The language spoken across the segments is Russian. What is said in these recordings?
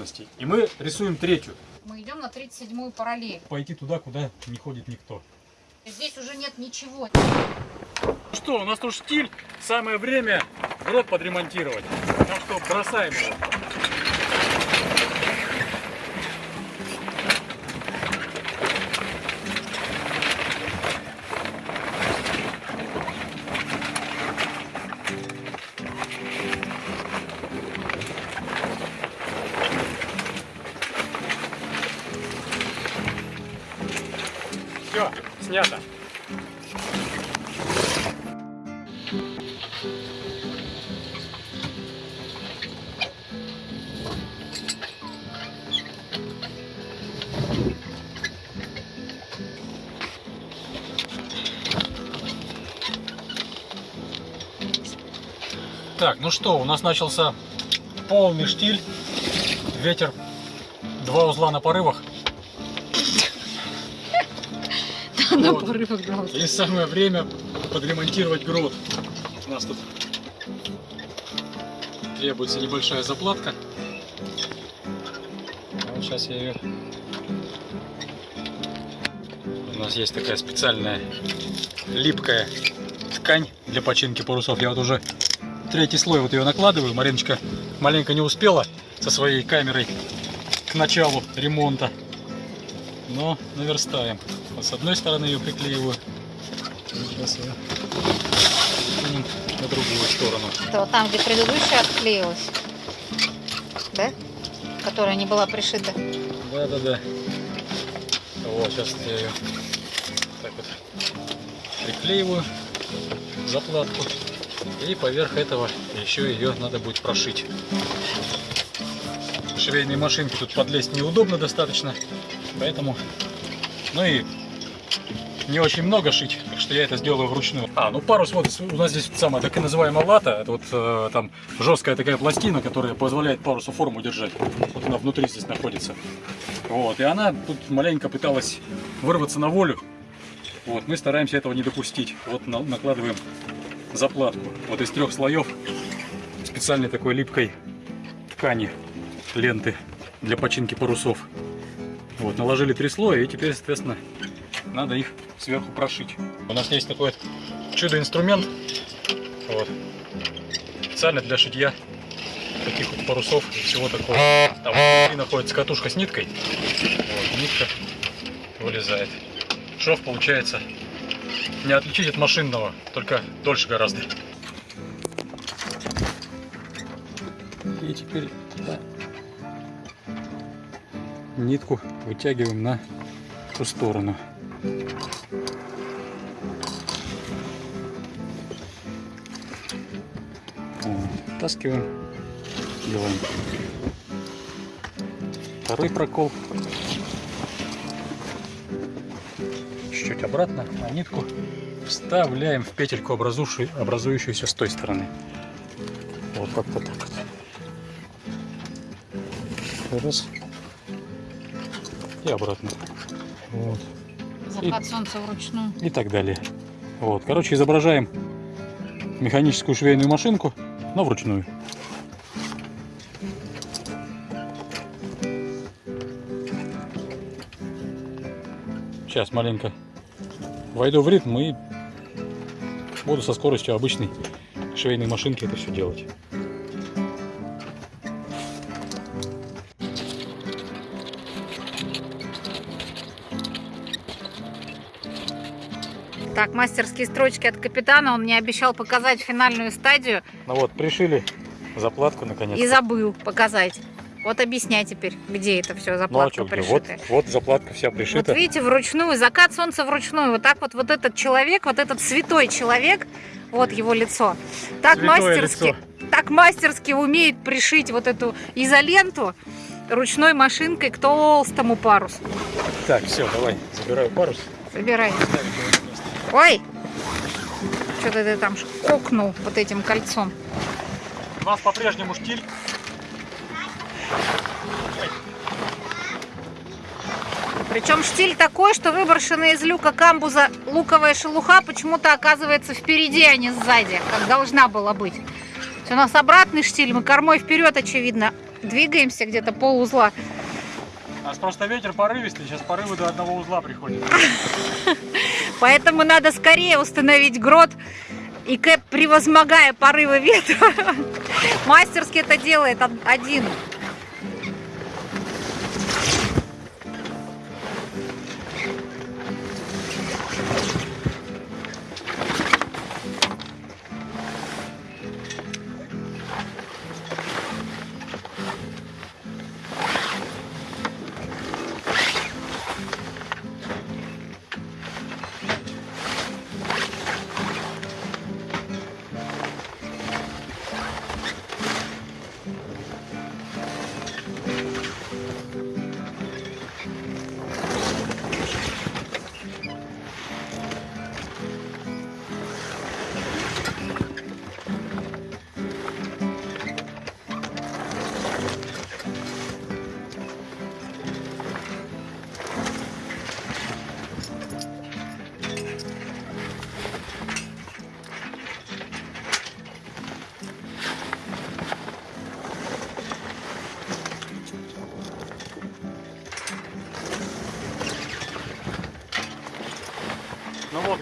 возможностей. И мы рисуем третью. Мы идем на 37-ю параллель. Пойти туда, куда не ходит никто. Здесь уже нет ничего. Что, у нас тут штиль. Самое время грот подремонтировать. Так что бросаем его. Все, снято. Так, ну что, у нас начался полный штиль, ветер, два узла на порывах. На Вот. порывах дал. И самое время подремонтировать грот. У нас тут требуется небольшая заплатка. Вот сейчас я ее... У нас есть такая специальная липкая ткань для починки парусов. Я вот уже третий слой вот ее накладываю. Мариночка маленько не успела со своей камерой к началу ремонта. Но наверстаем. Вот с одной стороны ее приклеиваю. Сейчас прикинем на другую сторону. Это вот там, где предыдущая отклеилась. Да? Которая не была пришита. Да, да, да. Вот, сейчас я ее так вот приклеиваю заплатку. И поверх этого еще ее надо будет прошить. Швейной машинки тут подлезть неудобно достаточно. Поэтому, ну и не очень много шить, так что я это сделаю вручную. А, ну парус, вот у нас здесь самая так и называемая лата, это вот э, там жесткая такая пластина, которая позволяет парусу форму держать. Вот она внутри здесь находится. Вот, и она тут маленько пыталась вырваться на волю. Вот, мы стараемся этого не допустить. Вот на- накладываем заплатку. Вот из трех слоев специальной такой липкой ткани, ленты для починки парусов. Вот, наложили три слоя и теперь, соответственно, надо их сверху прошить. У нас есть такой чудо-инструмент. Вот. Специально для шитья таких вот парусов и всего такого. Там внутри находится катушка с ниткой. Вот, нитка вылезает. Шов получается не отличить от машинного, только дольше гораздо. И теперь да, нитку вытягиваем на ту сторону. Вот, Втаскиваем, делаем второй прокол. Чуть-чуть обратно, а нитку вставляем в петельку, образующую, образующуюся с той стороны. Вот как-то так. Раз. И обратно. Вот. Захват солнца вручную. И так далее. Вот. Короче, изображаем механическую швейную машинку, но вручную. Сейчас маленько войду в ритм и буду со скоростью обычной швейной машинки это все делать. Так, мастерские строчки от капитана. Он мне обещал показать финальную стадию Ну вот, пришили заплатку наконец. и забыл показать. Вот объясняй теперь, где это все Ну а заплатка чё, где? Вот, пришитая. вот заплатка вся Вот пришита. видите, вручную, закат солнца вручную. Вот так вот, вот этот человек, вот этот святой человек, вот его лицо. Так Святое мастерски, лицо. так мастерски умеет пришить вот эту изоленту ручной машинкой к толстому парусу. Так, все, давай, забираю парус. Собирай. Ой! Что-то ты там кокнул вот этим кольцом. У нас по-прежнему штиль. Причем штиль такой, что выброшенная из люка камбуза луковая шелуха почему-то оказывается впереди, а не сзади, как должна была быть. У нас обратный штиль, мы кормой вперед, очевидно. Двигаемся где-то пол узла. Нас просто ветер порывистый, сейчас порывы до одного узла приходят. Поэтому надо скорее установить грот. И Кэп, превозмогая порывы ветра, мастерски это делает од- один.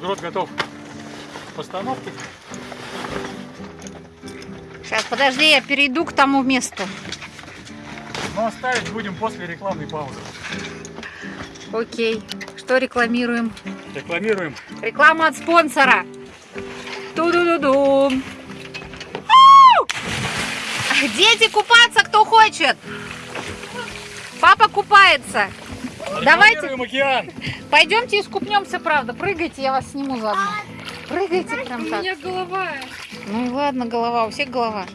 Ну вот, грот готов к постановке. Сейчас, подожди, я перейду к тому месту. Но оставить будем после рекламной паузы. Окей. Что рекламируем? Рекламируем. Реклама от спонсора. Ту-ду-ду-ду. Дети купаться, кто хочет. Папа купается. Давайте, океан. пойдемте искупнемся, правда. Прыгайте, я вас сниму заодно. Прыгайте прям так. голова. Ну и ладно, голова, у всех голова.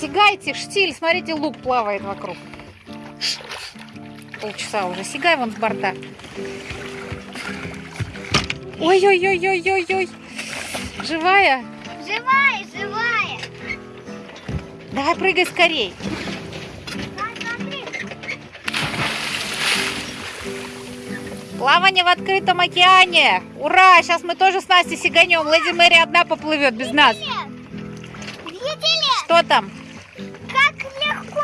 Сигайте, штиль, смотрите, лук плавает вокруг. Полчаса уже. Сигай вон с борта. Ой-ой-ой-ой-ой-ой. Живая? Живая, живая. Давай прыгай скорей. Плавание в открытом океане. Ура! Сейчас мы тоже с Настей сиганем. Леди Мэри одна поплывет без нас. Видели, Что там? как легко,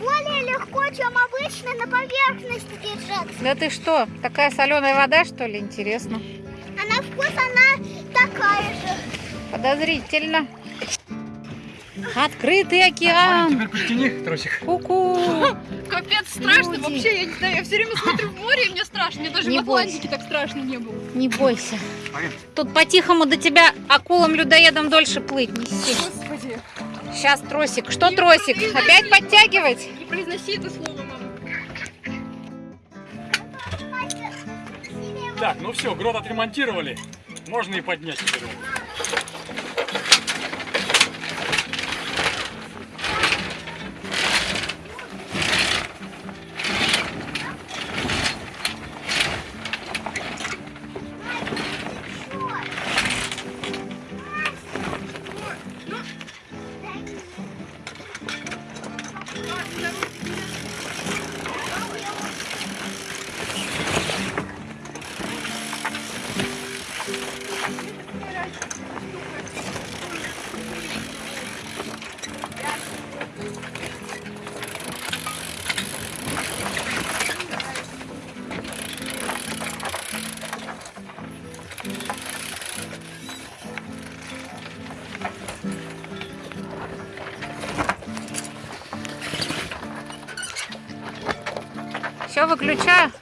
более легко, чем обычно на поверхности держаться. Да ты что? Такая соленая вода, что ли? Интересно. А на вкус она такая же. Подозрительно. Открытый океан. теперь подтяни тросик. Ку-ку. Капец, страшно Люди. вообще, я не знаю, я все время смотрю в море, и мне страшно, мне даже Не в Атлантике так страшно не было. Не бойся. Тут по-тихому до тебя акулам-людоедам дольше плыть. Неси. Господи, Сейчас тросик. Что Не тросик? произноси. Опять подтягивать? не произноси это слово, мама. Так, ну все, грот отремонтировали. Можно и поднять теперь. Выключаю.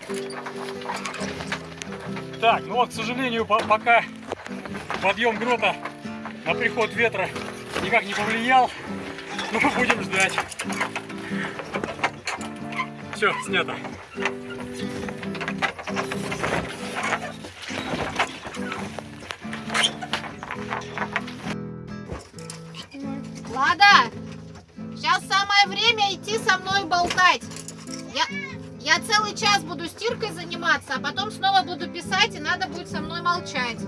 Так, ну вот, к сожалению, по- пока подъем грота на приход ветра никак не повлиял. Ну, будем ждать. Все, снято. Лада, сейчас самое время идти со мной болтать. Я, целый час буду стиркой заниматься, а потом снова буду писать, и надо будет со мной молчать.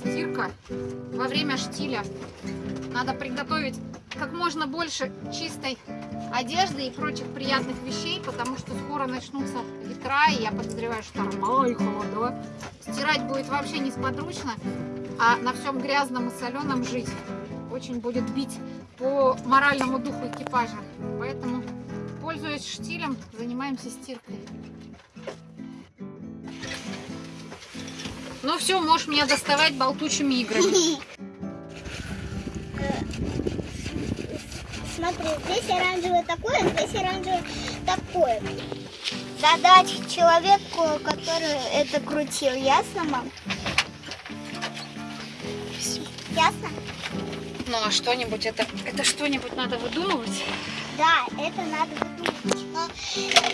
Стирка во время штиля. Надо приготовить как можно больше чистой одежды и прочих приятных вещей, потому что скоро начнутся ветра, и я подозреваю шторма и холода. Стирать будет вообще несподручно, а на всем грязном и соленом жить очень будет бить по моральному духу экипажа. Поэтому, пользуясь штилем, занимаемся стиркой. Ну все, можешь меня доставать болтучими играми. Смотри, здесь оранжевое такое, здесь оранжевое такое. Задать человеку, который это крутил, ясно, мам? Ясно? Ну а что-нибудь, это, это что-нибудь надо выдумывать? Да, это надо выдумать. Но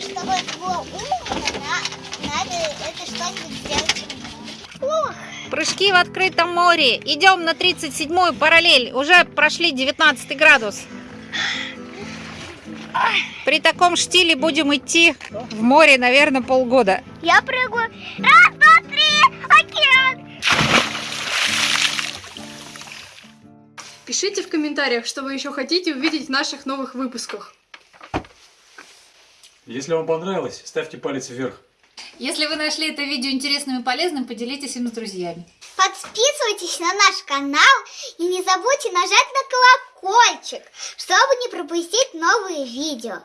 чтобы это было умно, на- надо это что-нибудь сделать. Ух, Прыжки в открытом море. Идем на 37-ю параллель. Уже прошли 19 градус. При таком штиле будем идти в море, наверное, полгода. я прыгаю. Раз, Пишите в комментариях, что вы еще хотите увидеть в наших новых выпусках. Если вам понравилось, ставьте палец вверх. Если вы нашли это видео интересным и полезным, поделитесь им с друзьями. Подписывайтесь на наш канал и не забудьте нажать на колокольчик, чтобы не пропустить новые видео.